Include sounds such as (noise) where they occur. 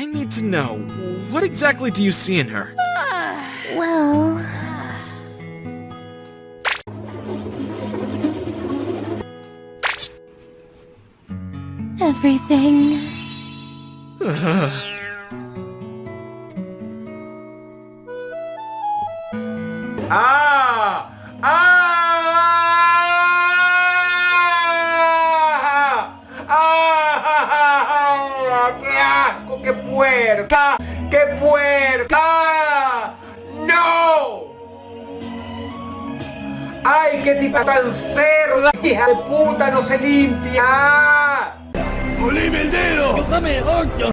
I need to know, what exactly do you see in her? (sighs) Well... Everything. ¡Ah! ¡Ah! Asco! ¡Qué puerca! ¡Qué puerca! ¡No! ¡Ay, qué tipa tan cerda! ¡Hija de puta! ¡No se limpia! ¡Olime el dedo! ¡Dame ocho!